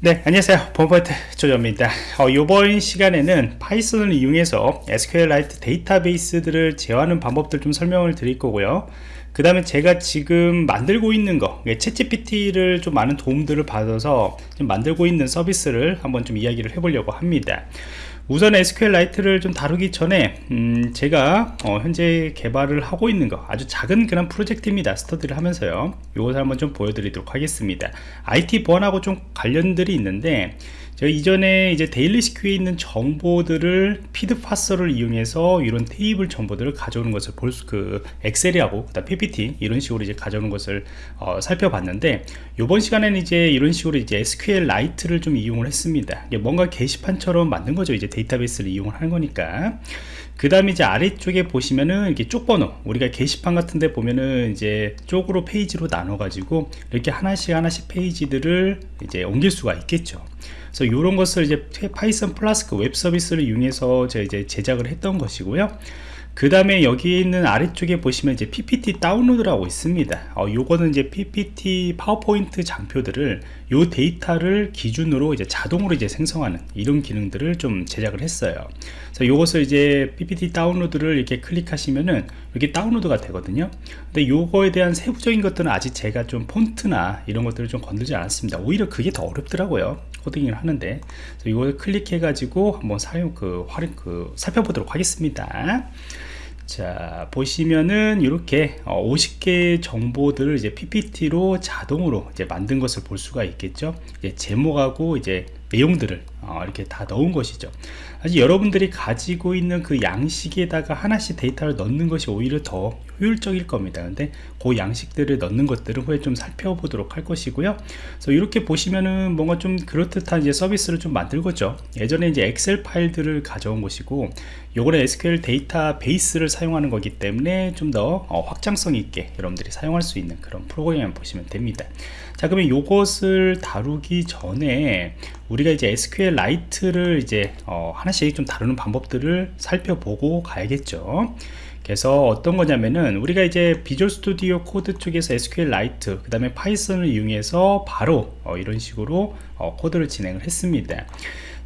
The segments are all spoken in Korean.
네 안녕하세요. 범퍼트 조조입니다. 어, 이번 시간에는 파이썬을 이용해서 SQLite 데이터베이스들을 제어하는 방법들 좀 설명을 드릴 거고요. 그 다음에 제가 지금 만들고 있는 거 챗GPT를 좀 많은 도움들을 받아서 좀 만들고 있는 서비스를 한번 좀 이야기를 해보려고 합니다 우선 SQLite를 좀 다루기 전에 음 제가 어 현재 개발을 하고 있는 거 아주 작은 그런 프로젝트입니다 스터디를 하면서요 이것을 한번 좀 보여드리도록 하겠습니다 IT 보안하고 좀 관련들이 있는데 제가 이전에 이제 데일리시큐에 있는 정보들을 feed parser를 이용해서 이런 테이블 정보들을 가져오는 것을 볼 수 그 엑셀이하고 그다음 PPT 이런 식으로 이제 가져오는 것을 어, 살펴봤는데 이번 시간에는 이제 이런 식으로 이제 SQLite를 좀 이용을 했습니다. 뭔가 게시판처럼 만든 거죠. 이제 데이터베이스를 이용을 하는 거니까. 그 다음에 이제 아래쪽에 보시면은 이렇게 쪽 번호 우리가 게시판 같은 데 보면은 이제 쪽으로 페이지로 나눠 가지고 이렇게 하나씩 하나씩 페이지들을 이제 옮길 수가 있겠죠 그래서 이런 것을 이제 파이썬 플라스크 웹 서비스를 이용해서 제가 이제 제작을 했던 것이고요. 그 다음에 여기 있는 아래쪽에 보시면 이제 PPT 다운로드라고 있습니다. 어, 요거는 이제 PPT 파워포인트 장표들을 요 데이터를 기준으로 이제 자동으로 이제 생성하는 이런 기능들을 좀 제작을 했어요. 그래서 요것을 이제 PPT 다운로드를 이렇게 클릭하시면은 이렇게 다운로드가 되거든요. 근데 요거에 대한 세부적인 것들은 아직 제가 좀 폰트나 이런 것들을 좀 건들지 않았습니다. 오히려 그게 더 어렵더라고요. 코딩을 하는데 이걸 클릭해 가지고 한번 사용 그 활용 그 살펴보도록 하겠습니다. 자 보시면은 이렇게 50개 어, 정보들을 이제 PPT로 자동으로 이제 만든 것을 볼 수가 있겠죠? 이제 제목하고 이제 내용들을 어, 이렇게 다 넣은 것이죠. 사실 여러분들이 가지고 있는 그 양식에다가 하나씩 데이터를 넣는 것이 오히려 더 효율적일 겁니다. 근데 그 양식들을 넣는 것들은 후에 좀 살펴보도록 할 것이고요. 그래서 이렇게 보시면은 뭔가 좀 그럴듯한 이제 서비스를 좀 만들겠죠. 예전에 이제 엑셀 파일들을 가져온 것이고 요거는 SQL 데이터 베이스를 사용하는 거기 때문에 좀더 어, 확장성 있게 여러분들이 사용할 수 있는 그런 프로그램을 보시면 됩니다. 자 그러면 요것을 다루기 전에 우리가 이제 SQLite를 이제 어, 하나씩 좀 다루는 방법들을 살펴보고 가야겠죠 그래서 어떤 거냐면은 우리가 이제 Visual Studio Code 쪽에서 SQLite 그 다음에 파이썬을 이용해서 바로 어, 이런 식으로 어, 코드를 진행을 했습니다.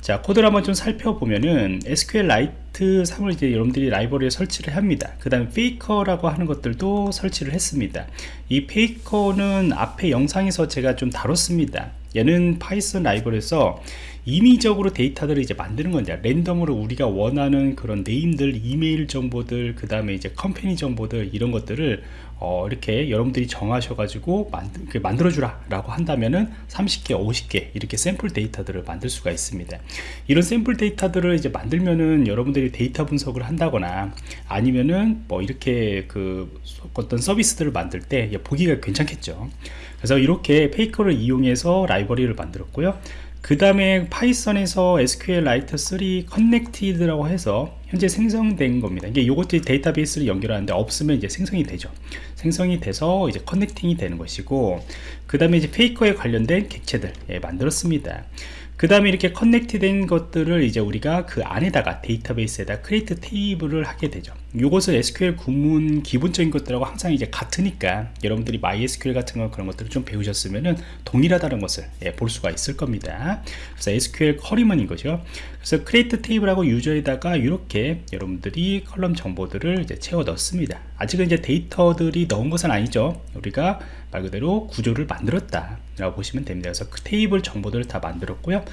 자 코드를 한번 좀 살펴보면은 SQLite 3을 이제 여러분들이 라이브러리에 설치를 합니다. 그 다음에 Faker라고 하는 것들도 설치를 했습니다. 이 Faker는 앞에 영상에서 제가 좀 다뤘습니다. 얘는 파이썬 라이브러리에서 임의적으로 데이터들을 이제 만드는 건데 랜덤으로 우리가 원하는 그런 name들 이메일 정보들 그 다음에 이제 company 정보들 이런 것들을 어, 이렇게 여러분들이 정하셔가지고 만들, 만들어 주라 라고 한다면은 30개 50개 이렇게 샘플 데이터들을 만들 수가 있습니다. 이런 샘플 데이터들을 이제 만들면은 여러분들이 데이터 분석을 한다거나 아니면은 뭐 이렇게 그 어떤 서비스들을 만들 때 보기가 괜찮겠죠. 그래서 이렇게 Faker를 이용해서 라이브러리를 만들었고요 그 다음에 파이썬에서 SQLite 3 connect라고 해서 현재 생성된 겁니다. 이게 요것들이 데이터베이스를 연결하는데 없으면 이제 생성이 되죠. 생성이 돼서 이제 connecting이 되는 것이고 그 다음에 이제 Faker에 관련된 객체들 예, 만들었습니다 그 다음에 이렇게 connect 된 것들을 이제 우리가 그 안에다가 데이터베이스에다 create table을 하게 되죠. 이것을 SQL 구문 기본적인 것들하고 항상 이제 같으니까 여러분들이 MySQL 같은 거 그런 것들을 좀 배우셨으면은 동일하다는 것을 예, 볼 수가 있을 겁니다. 그래서 SQL query문인 거죠. 그래서 create table하고 user에다가 이렇게 여러분들이 column 정보들을 이제 채워 넣습니다. 아직은 이제 데이터들이 넣은 것은 아니죠. 우리가 말 그대로 구조를 만들었다 라고 보시면 됩니다. 그래서 그 테이블 정보들을 다 만들었고요.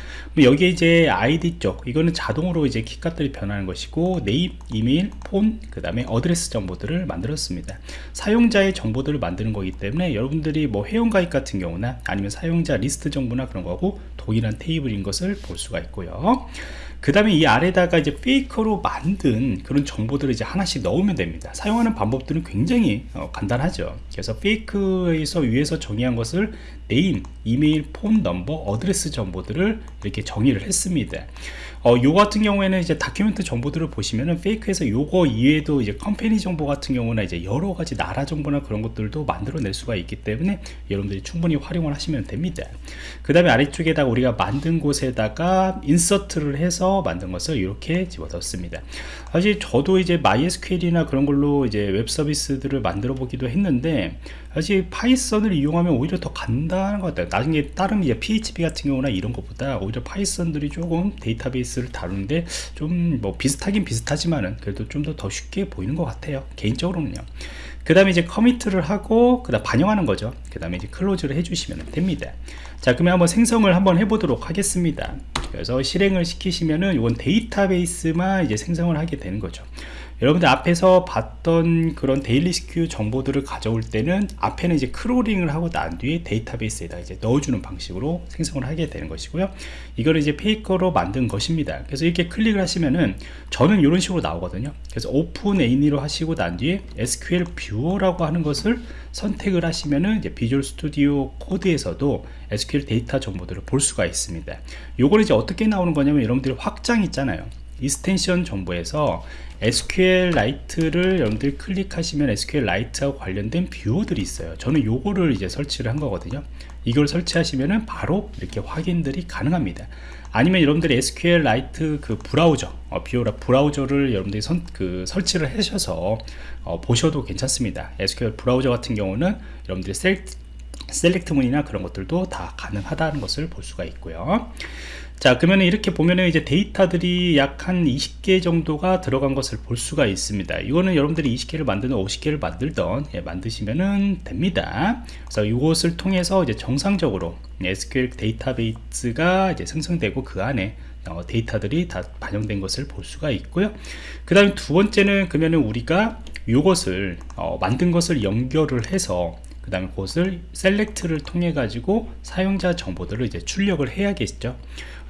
여기에 이제 아이디 쪽 이거는 자동으로 이제 키값들이 변하는 것이고 name, 이메일, 폰, 그 다음에 address 정보들을 만들었습니다. 사용자의 정보들을 만드는 거기 때문에 여러분들이 뭐 회원가입 같은 경우나 아니면 사용자 리스트 정보나 그런 거하고 동일한 테이블인 것을 볼 수가 있고요 그 다음에 이 아래다가 이제 Faker로 만든 그런 정보들을 이제 하나씩 넣으면 됩니다. 사용하는 방법들은 굉장히 어, 간단하죠. 그래서 fake에서 위에서 정의한 것을 name, 이메일, phone number, address 정보들을 이렇게 정의를 했습니다. 어, 요 같은 경우에는 이제 document 정보들을 보시면은 fake에서 요거 이외에도 이제 company 정보 같은 경우나 이제 여러 가지 나라 정보나 그런 것들도 만들어낼 수가 있기 때문에 여러분들이 충분히 활용을 하시면 됩니다. 그 다음에 아래쪽에다가 우리가 만든 곳에다가 insert를 해서 만든 것을 이렇게 집어넣습니다. 사실 저도 이제 MySQL이나 그런 걸로 이제 웹 서비스들을 만들어 보기도 했는데 사실 Python을 이용하면 오히려 더 간단한 것 같아요. 나중에 다른 이제 PHP 같은 경우나 이런 것보다 오히려 Python들이 조금 데이터베이스를 다루는데 좀 뭐 비슷하긴 비슷하지만은 그래도 좀 더 더 쉽게 보이는 것 같아요. 개인적으로는요. 그 다음에 이제 commit을 하고 그 다음 반영하는 거죠. 그 다음에 이제 close를 해주시면 됩니다. 자 그러면 한번 생성을 한번 해보도록 하겠습니다 그래서 실행을 시키시면은 이건 데이터베이스만 이제 생성을 하게 되는 거죠 여러분들 앞에서 봤던 그런 데일리 시큐 정보들을 가져올 때는 앞에는 이제 크롤링을 하고 난 뒤에 데이터베이스에다 이제 넣어주는 방식으로 생성을 하게 되는 것이고요. 이거를 이제 Faker로 만든 것입니다. 그래서 이렇게 클릭을 하시면은 저는 이런 식으로 나오거든요. 그래서 open with로 하시고 난 뒤에 SQL 뷰어라고 하는 것을 선택을 하시면은 이제 Visual Studio Code에서도 SQL 데이터 정보들을 볼 수가 있습니다. 요걸 이제 어떻게 나오는 거냐면 여러분들이 확장 있잖아요 extension 정보에서 SQLite를 여러분들 클릭하시면 SQLite하고 관련된 viewer들이 있어요. 저는 요거를 이제 설치를 한 거거든요. 이걸 설치하시면은 바로 이렇게 확인들이 가능합니다. 아니면 여러분들이 SQLite 그 브라우저 어, viewer나 브라우저를 여러분들이 선, 그 설치를 하셔서 어, 보셔도 괜찮습니다. SQL 브라우저 같은 경우는 여러분들이 sel, select 문이나 그런 것들도 다 가능하다는 것을 볼 수가 있고요 자 그러면 이렇게 보면은 이제 데이터들이 약 한 20개 정도가 들어간 것을 볼 수가 있습니다. 이거는 여러분들이 20개를 만드는 50개를 만들던 예, 만드시면은 됩니다. 그래서 이것을 통해서 이제 정상적으로 SQL 데이터베이스가 이제 생성되고 그 안에 어, 데이터들이 다 반영된 것을 볼 수가 있고요. 그 다음에 두 번째는 그러면은 우리가 이것을 어, 만든 것을 연결을 해서 그 다음에 그것을 셀렉트를 통해 가지고 사용자 정보들을 이제 출력을 해야겠죠.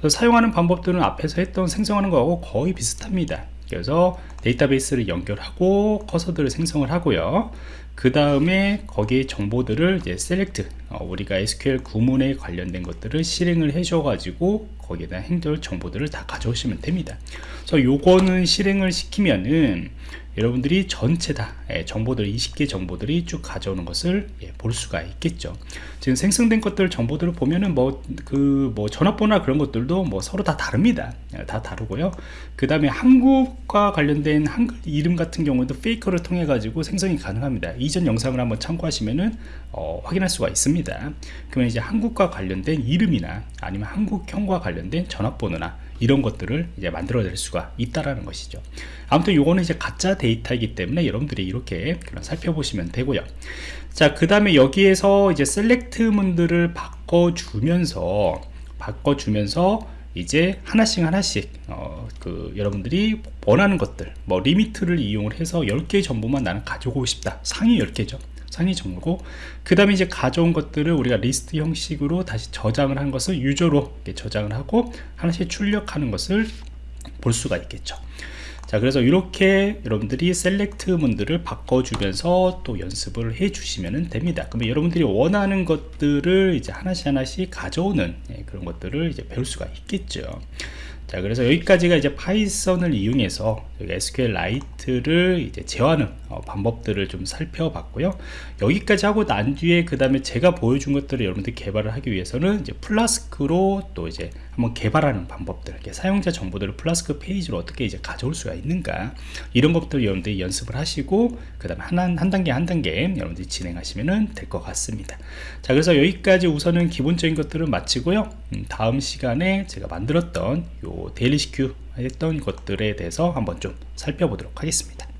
사용하는 방법들은 앞에서 했던 생성하는 거하고 거의 비슷합니다. 그래서 데이터베이스를 연결하고 커서들을 생성을 하고요. 그 다음에 거기에 정보들을 이제 셀렉트 어, 우리가 SQL 구문에 관련된 것들을 실행을 해줘 가지고 거기에다 행절 정보들을 다 가져오시면 됩니다. 그래서 요거는 실행을 시키면은 여러분들이 전체 다 예, 정보들 20개 정보들이 쭉 가져오는 것을 예, 볼 수가 있겠죠. 지금 생성된 것들 정보들을 보면은 뭐 그 뭐 전화번호나 그런 것들도 뭐 서로 다 다릅니다. 예, 다 다르고요. 그 다음에 한국과 관련된 한글 이름 같은 경우도 페이커를 통해 가지고 생성이 가능합니다. 이전 영상을 한번 참고하시면은 어, 확인할 수가 있습니다. 그러면 이제 한국과 관련된 이름이나 아니면 한국형과 관련된 전화번호나 이런 것들을 이제 만들어낼 수가 있다라는 것이죠. 아무튼 요거는 이제 가짜 데이터이기 때문에 여러분들이 이렇게 살펴보시면 되고요. 자 그 다음에 여기에서 이제 select 문들을 바꿔주면서 바꿔주면서 이제 하나씩 하나씩 어, 그 여러분들이 원하는 것들 뭐 limit를 이용을 해서 10개 정보만 나는 가지고 싶다. 상위 10개죠 상위 정보고 그 다음에 이제 가져온 것들을 우리가 리스트 형식으로 다시 저장을 한 것을 user로 저장을 하고 하나씩 출력하는 것을 볼 수가 있겠죠. 자 그래서 이렇게 여러분들이 select 문들을 바꿔주면서 또 연습을 해 주시면 됩니다. 그러면 여러분들이 원하는 것들을 이제 하나씩 하나씩 가져오는 예, 그런 것들을 이제 배울 수가 있겠죠. 자 그래서 여기까지가 이제 Python을 이용해서 SQLite를 이제 어, 방법들을 좀 살펴봤고요. 여기까지 하고 난 뒤에 그 다음에 제가 보여준 것들을 여러분들 개발을 하기 위해서는 이제 Flask로 또 이제 한번 개발하는 방법들 사용자 정보들을 플라스크 페이지로 어떻게 이제 가져올 수가 있는가 이런 것들 여러분들이 연습을 하시고 그 다음에 한, 한 단계 한 단계 여러분들이 진행하시면 될 것 같습니다. 자 그래서 여기까지 우선은 기본적인 것들을 마치고요. 음, 다음 시간에 제가 만들었던 요 데일리 시큐 했던 것들에 대해서 한번 좀 살펴보도록 하겠습니다